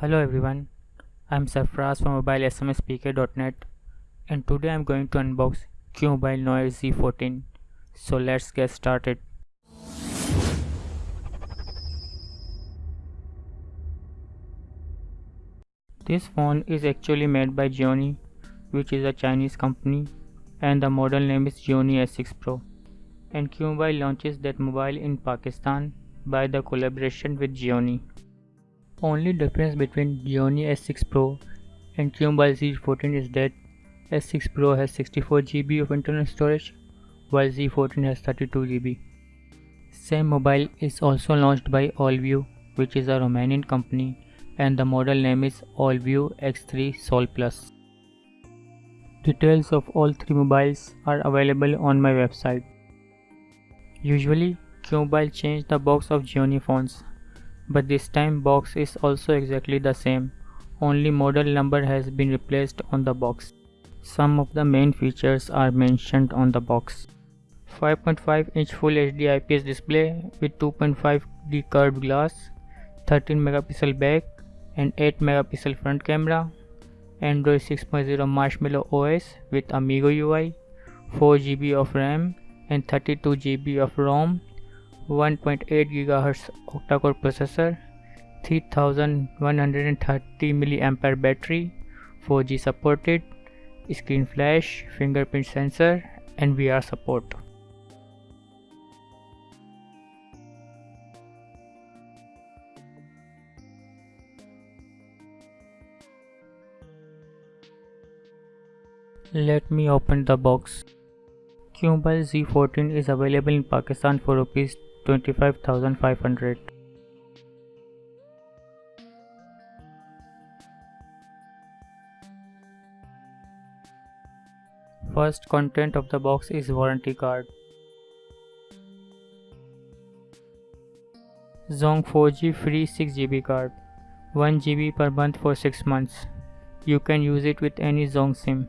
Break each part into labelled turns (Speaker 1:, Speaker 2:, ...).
Speaker 1: Hello everyone, I'm Sarfraz from mobilesmspeaker.net and today I'm going to unbox QMobile Noir Z14. So let's get started. This phone is actually made by Gionee which is a Chinese company and the model name is Gionee S6 Pro and QMobile launches that mobile in Pakistan by the collaboration with Gionee. Only difference between Gionee S6 Pro and QMobile Z14 is that S6 Pro has 64GB of internal storage while Z14 has 32GB. Same mobile is also launched by Allview which is a Romanian company and the model name is Allview X3 Soul Plus. Details of all three mobiles are available on my website. Usually, QMobile change the box of Gionee phones, but this time box is also exactly the same, only model number has been replaced on the box. Some of the main features are mentioned on the box. 5.5 inch Full HD IPS display with 2.5D curved glass, 13 megapixel back and 8 megapixel front camera, Android 6.0 Marshmallow OS with Amigo UI, 4GB of RAM and 32GB of ROM, 1.8 GHz octa-core processor, 3130 mAh battery, 4G supported, screen flash, fingerprint sensor and VR support. Let me open the box. QMobile Z14 is available in Pakistan for rupees 25500. First content of the box is warranty card. Zong 4G free 6GB card. 1GB per month for 6 months. You can use it with any Zong SIM.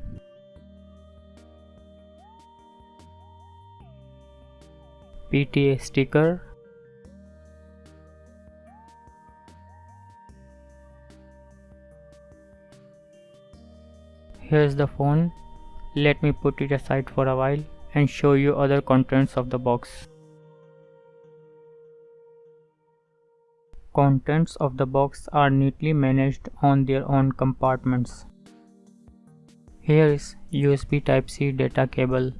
Speaker 1: PTA sticker Here's the phone. Let me put it aside for a while and show you other contents of the box. Contents of the box are neatly managed on their own compartments. Here is USB Type-C data cable.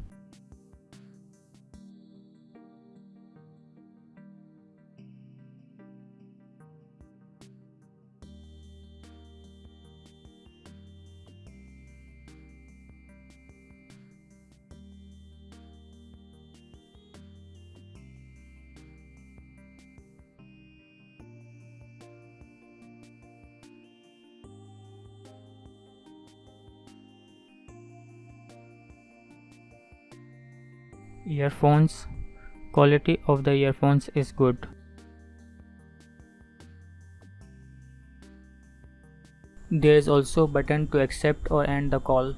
Speaker 1: Earphones. Quality of the earphones is good. There is also button to accept or end the call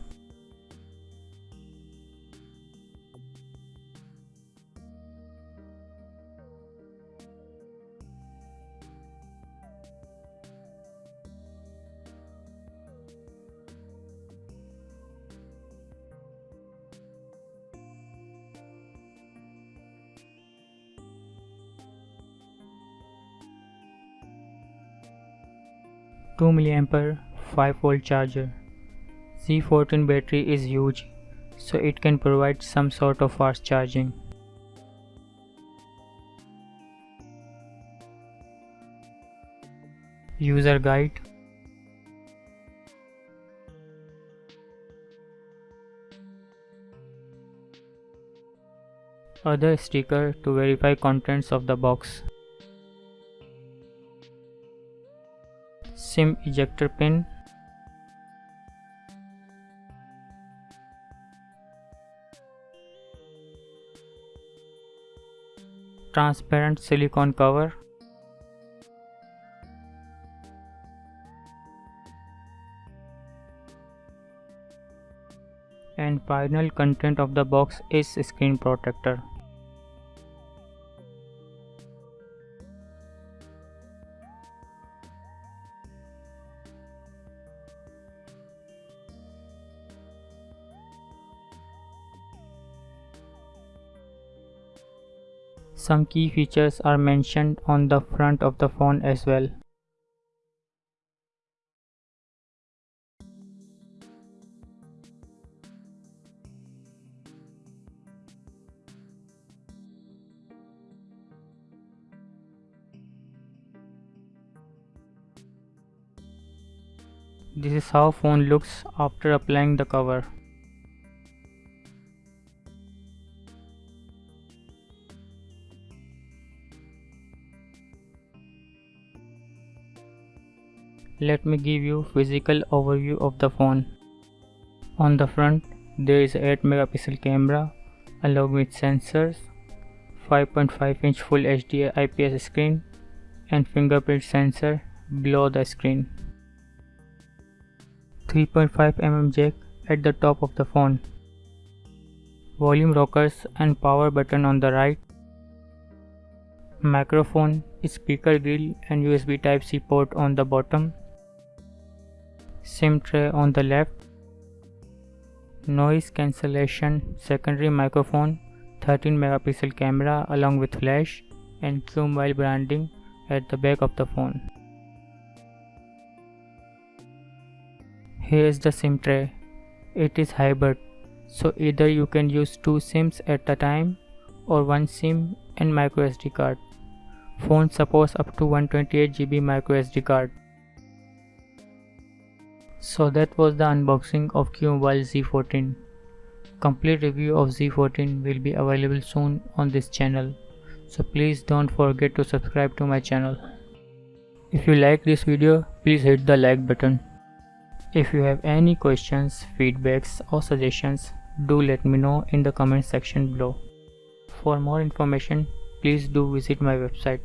Speaker 1: 2 mAh 5 volt charger. Z14 battery is huge so it can provide some sort of fast charging. User guide Other sticker to verify contents of the box SIM ejector pin. Transparent silicone cover. And final content of the box is screen protector Some key features are mentioned on the front of the phone as well. This is how phone looks after applying the cover. Let me give you physical overview of the phone. On the front there is a 8 megapixel camera along with sensors, 5.5 inch full HD IPS screen and fingerprint sensor below the screen. 3.5 mm jack at the top of the phone. Volume rockers and power button on the right. Microphone, speaker grill and USB type C port on the bottom. SIM tray on the left. Noise cancellation secondary microphone 13 megapixel camera along with flash and QMobile branding at the back of the phone. Here is the SIM tray. It is hybrid, so either you can use two SIMs at a time or one SIM and microSD card. Phone supports up to 128GB microSD card. So that was the unboxing of QMobile Z14. Complete review of Z14 will be available soon on this channel. So please don't forget to subscribe to my channel. If you like this video, please hit the like button. If you have any questions, feedbacks or suggestions, do let me know in the comment section below. For more information, please do visit my website.